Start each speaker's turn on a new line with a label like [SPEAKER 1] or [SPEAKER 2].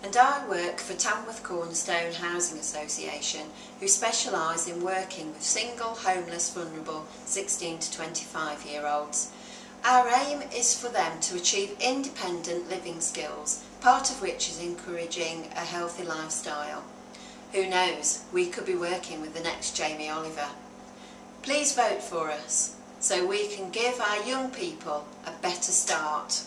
[SPEAKER 1] And I work for Tamworth Cornerstone Housing Association who specialise in working with single, homeless, vulnerable 16 to 25 year olds. Our aim is for them to achieve independent living skills, part of which is encouraging a healthy lifestyle. Who knows, we could be working with the next Jamie Oliver. Please vote for us so we can give our young people a better start.